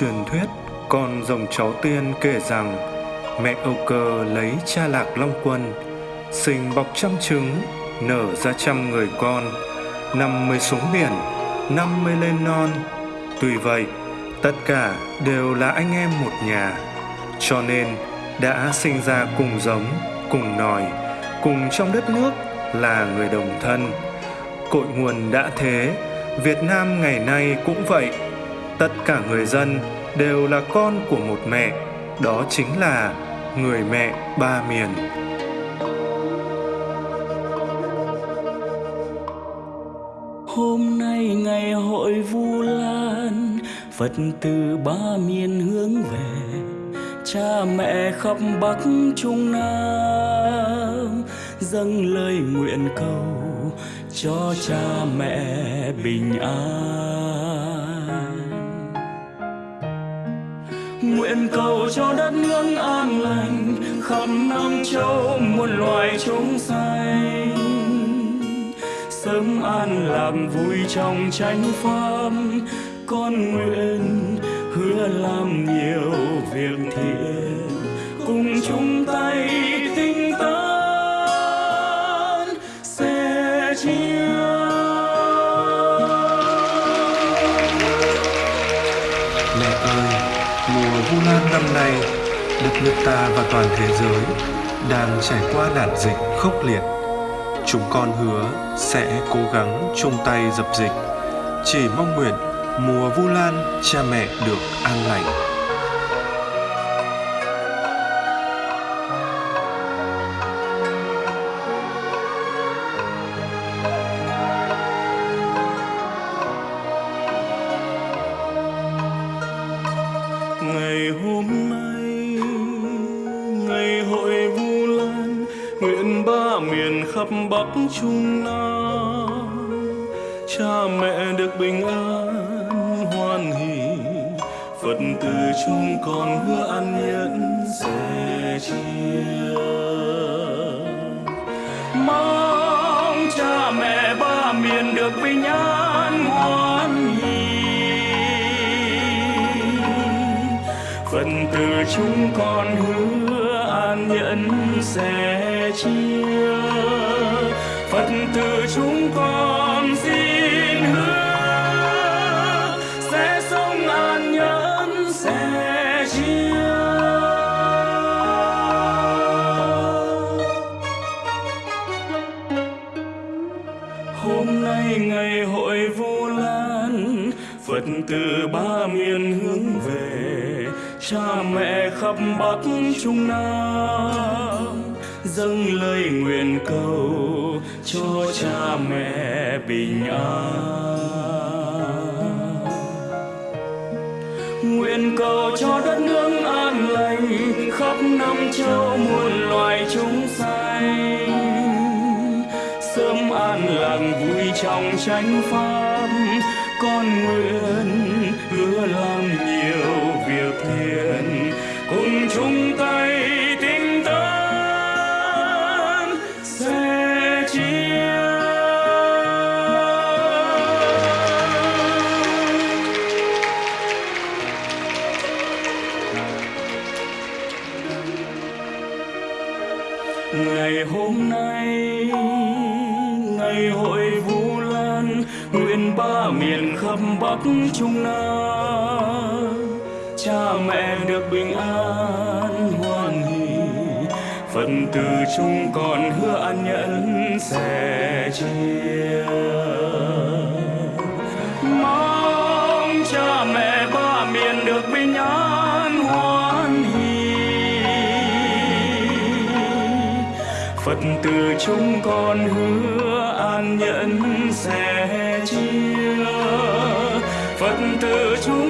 Truyền thuyết con rồng cháu tiên kể rằng mẹ Âu Cơ lấy cha lạc Long Quân, sinh bọc trăm trứng, nở ra trăm người con, năm mươi xuống biển, năm mươi lên non. Tuy vậy, tất cả đều là anh em một nhà, cho nên đã sinh ra cùng giống, cùng nòi, cùng trong đất nước là người đồng thân. Cội nguồn đã thế, Việt Nam ngày nay cũng vậy. Tất cả người dân đều là con của một mẹ, đó chính là người mẹ ba miền. Hôm nay ngày hội Vu Lan, Phật từ ba miền hướng về, cha mẹ khắp Bắc Trung Nam dâng lời nguyện cầu cho cha mẹ bình an nguyện cầu cho đất nước an lành, khắp năm châu muôn loài chúng sanh. Sớm an làm vui trong chánh pháp, con nguyện hứa làm nhiều việc thiện. Mùa Vu Lan năm nay, đất nước ta và toàn thế giới đang trải qua nạn dịch khốc liệt. Chúng con hứa sẽ cố gắng chung tay dập dịch, chỉ mong nguyện mùa Vu Lan cha mẹ được an lành. Nguyện ba miền khắp bắc trung nam. Cha mẹ được bình an, hoan hỷ. Phật từ chúng con hứa an nhẫn sẻ chia. Mong cha mẹ ba miền được bình an, hoan hỷ. Phật từ chúng con hứa an nhẫn sẻ sẽ chia. Phật từ chúng con xin hứa, sẽ sống an nhẫn, sẽ chia. Hôm nay ngày hội vu lan, phật từ ba miền hướng về, cha mẹ khắp bắc trung nam dâng lời nguyện cầu cho cha mẹ bình an. Nguyện cầu cho đất nước an lành khắp năm châu muôn loài chúng sanh. Sớm an lạc vui trong chánh pháp, con nguyện hứa làm hôm nay, ngày hội vu lan, nguyện ba miền khắp bắc trung nam. Cha mẹ được bình an hoan hỷ phần từ chúng con hứa an nhẫn sẽ chia. Mong cha mẹ ba miền được bình an Phật từ chúng con hứa an nhẫn sẽ chia. Phật từ chúng